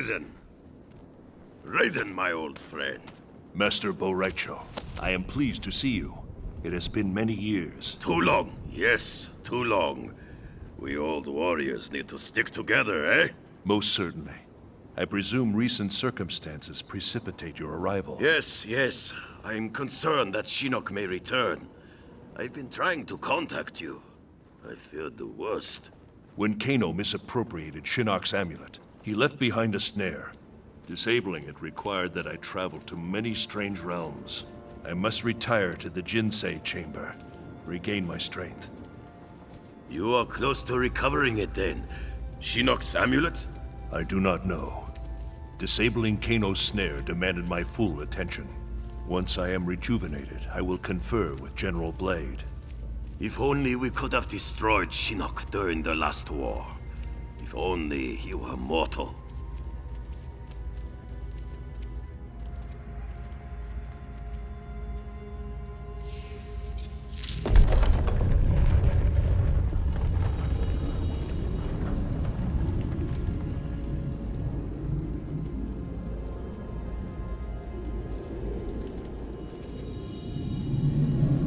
Raiden. Raiden, my old friend. Master Bo' Rai Cho, I am pleased to see you. It has been many years. Too long. Yes, too long. We old warriors need to stick together, eh? Most certainly. I presume recent circumstances precipitate your arrival. Yes, yes. I'm concerned that Shinnok may return. I've been trying to contact you. I feared the worst. When Kano misappropriated Shinnok's amulet, he left behind a snare. Disabling it required that I travel to many strange realms. I must retire to the Jinsei chamber, regain my strength. You are close to recovering it then. Shinnok's amulet? I do not know. Disabling Kano's snare demanded my full attention. Once I am rejuvenated, I will confer with General Blade. If only we could have destroyed Shinnok during the last war. If only he were mortal.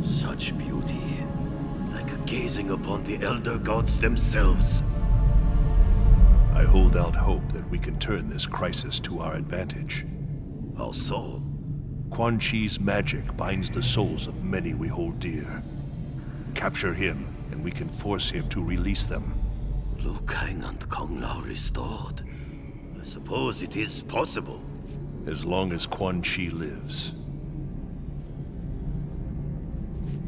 Such beauty. Like gazing upon the Elder Gods themselves. Hold out hope that we can turn this crisis to our advantage. How so? Quan Chi's magic binds the souls of many we hold dear. Capture him, and we can force him to release them. Liu Kang and Kung Lao restored. I suppose it is possible. As long as Quan Chi lives.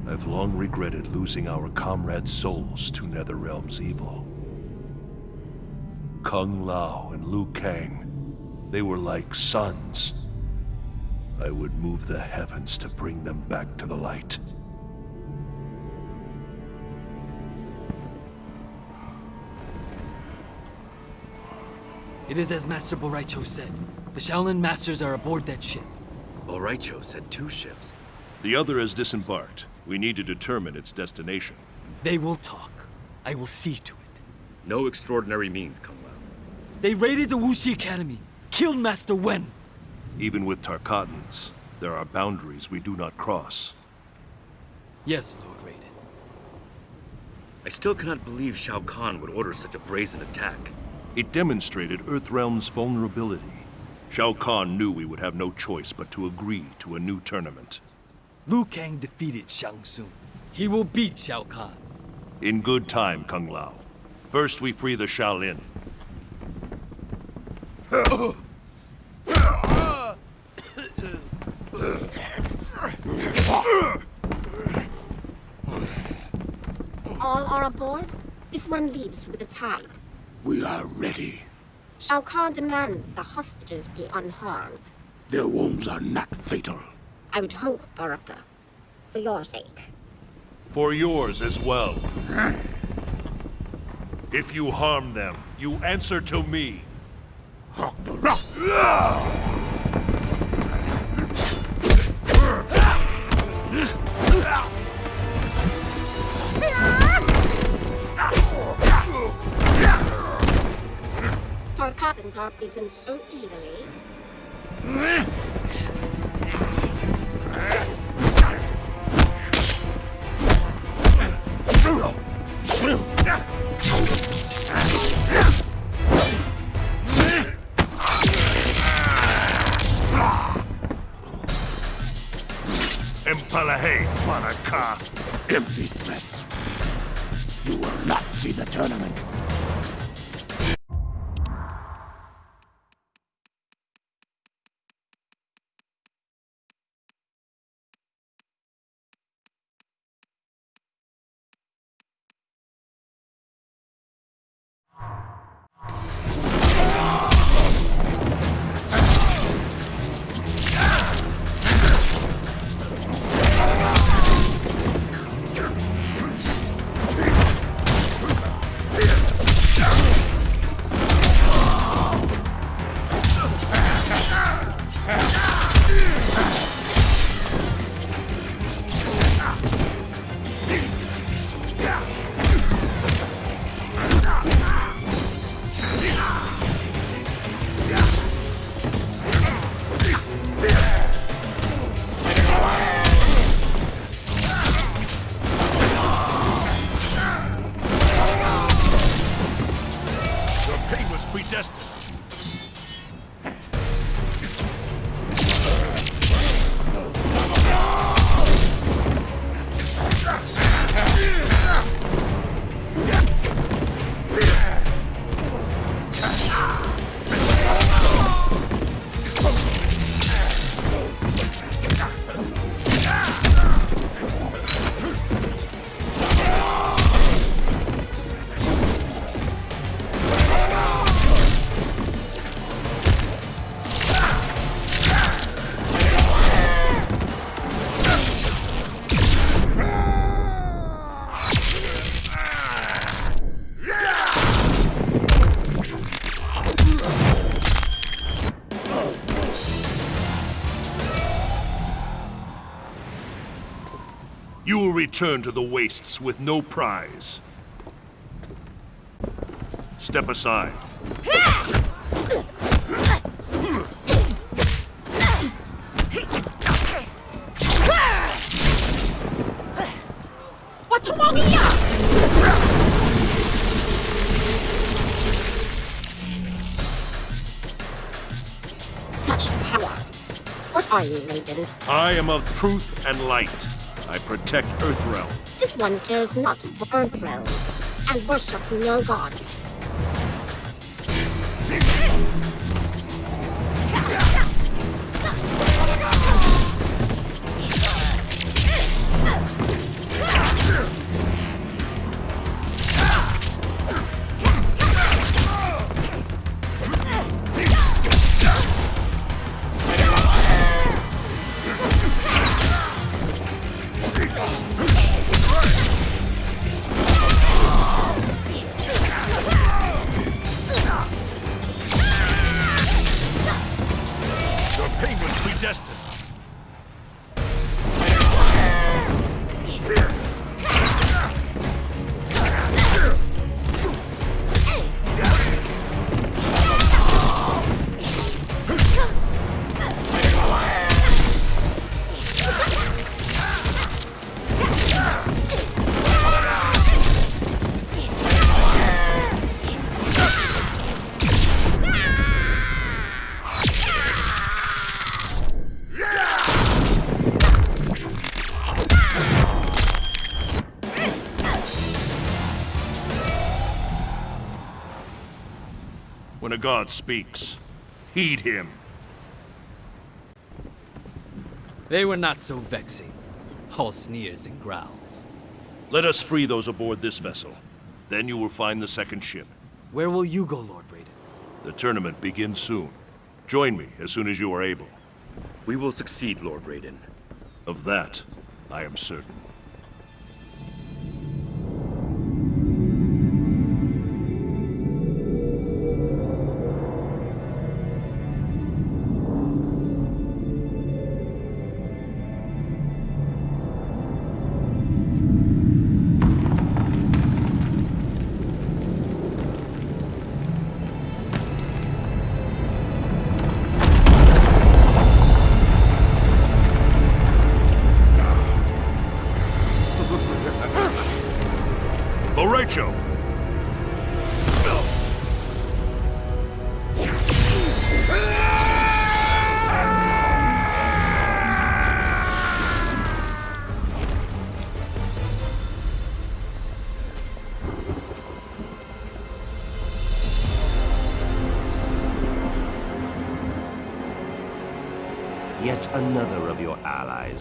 I've long regretted losing our comrades' souls to Netherrealm's evil. Kung Lao and Liu Kang, they were like sons. I would move the heavens to bring them back to the light. It is as Master Bo' Rai Cho said. The Shaolin Masters are aboard that ship. Bo' Rai Cho said two ships. The other has disembarked. We need to determine its destination. They will talk. I will see to it. No extraordinary means, Kung Lao. They raided the Wu Shi Academy, killed Master Wen. Even with Tarkatans, there are boundaries we do not cross. Yes, Lord Raiden. I still cannot believe Shao Kahn would order such a brazen attack. It demonstrated Earthrealm's vulnerability. Shao Kahn knew we would have no choice but to agree to a new tournament. Liu Kang defeated Shang Tsung. He will beat Shao Kahn. In good time, Kung Lao. First we free the Shaolin. All are aboard? This one leaves with the tide. We are ready. Shao Kahn demands the hostages be unharmed. Their wounds are not fatal. I would hope, Baraka. For your sake. For yours as well. If you harm them, you answer to me. Tarkatans are beaten so easily. Empalahe, Baraka. Empty threats. You will not see the tournament. Predestined. Return to the wastes with no prize. Step aside. What's wrong here? Such power. What are you, Raiden? I am of truth and light. I protect Earthrealm. This one cares not for Earthrealm and worships no gods. God speaks, heed him. They were not so vexing. All sneers and growls. Let us free those aboard this vessel. Then you will find the second ship. Where will you go, Lord Raiden? The tournament begins soon. Join me as soon as you are able. We will succeed, Lord Raiden. Of that, I am certain.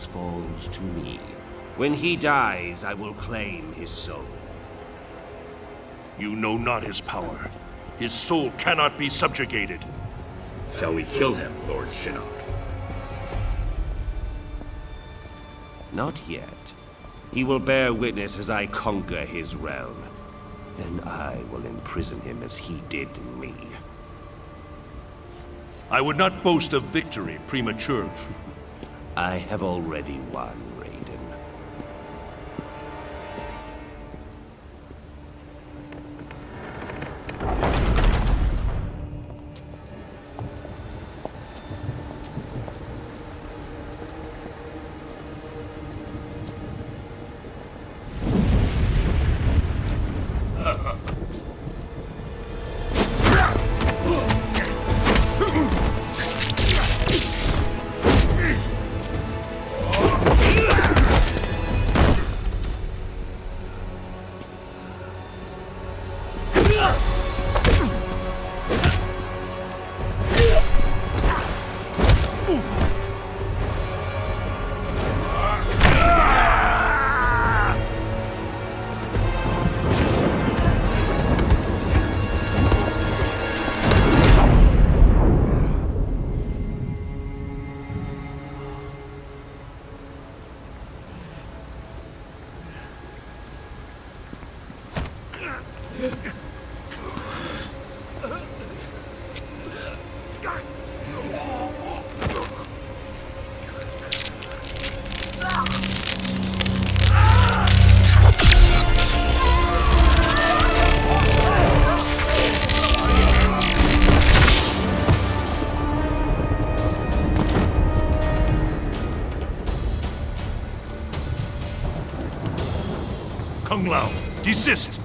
Allies falls to me. When he dies, I will claim his soul. You know not his power. His soul cannot be subjugated. Shall we kill him, Lord Shinnok? Not yet. He will bear witness as I conquer his realm. Then I will imprison him as he did me. I would not boast of victory prematurely. I have already won, Desist!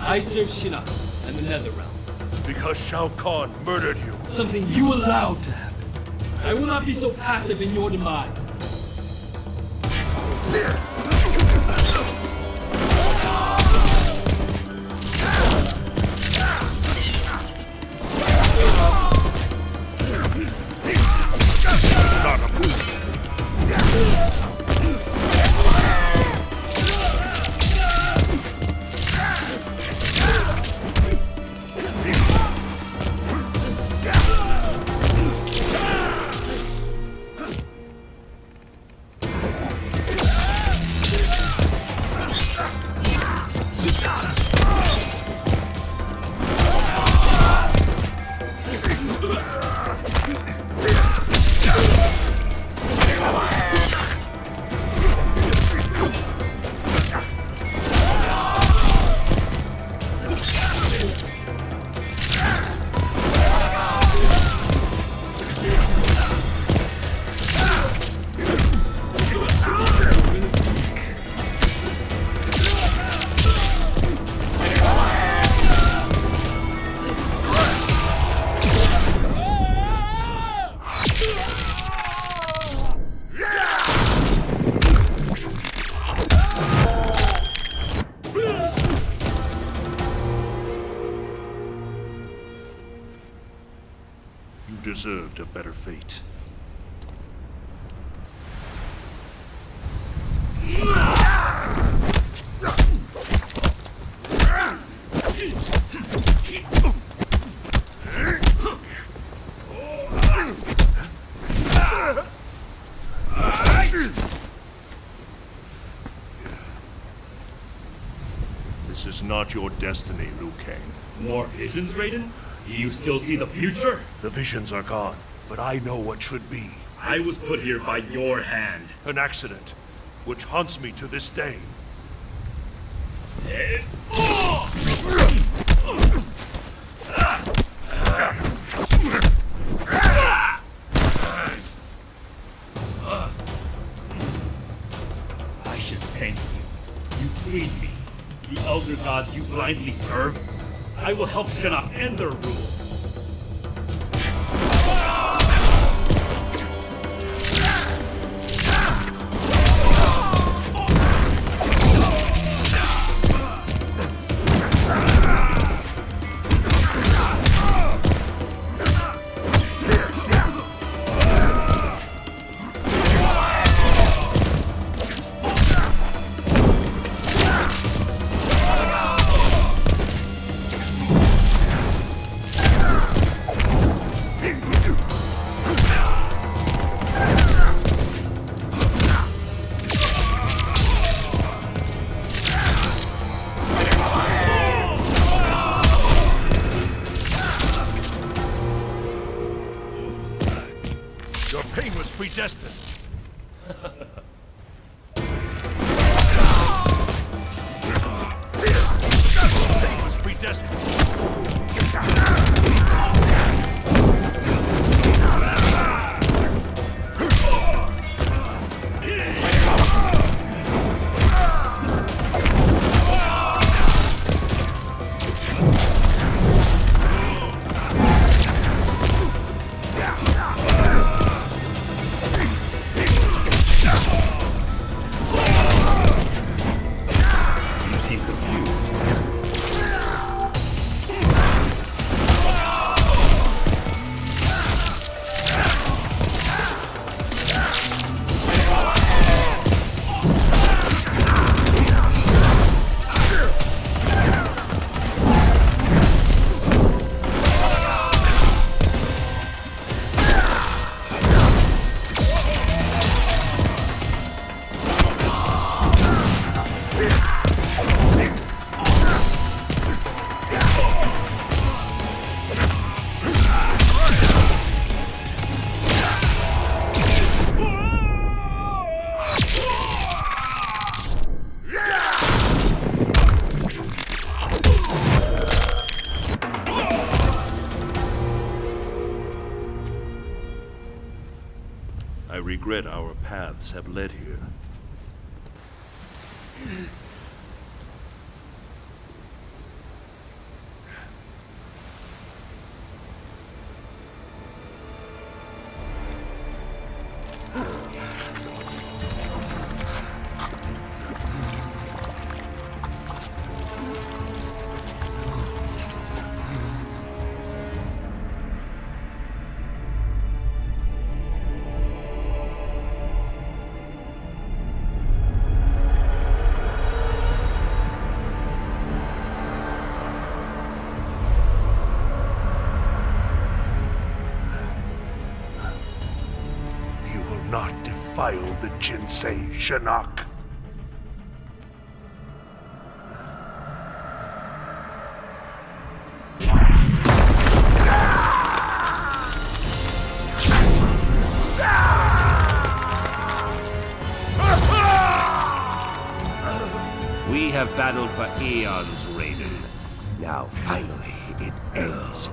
I serve Shinnok and the Netherrealm. Because Shao Kahn murdered you. Something you allowed to happen. I will not be so passive in your demise. Not your destiny, Liu Kang. More visions, Raiden? Do you still see the future? The visions are gone, but I know what should be. I was put here by your hand. An accident, which haunts me to this day. I You serve. I will help Shinnok end their rule. Regret our paths have led here. Jinsei, Shinnok. We have battled for eons, Raiden. Now, finally, it ends.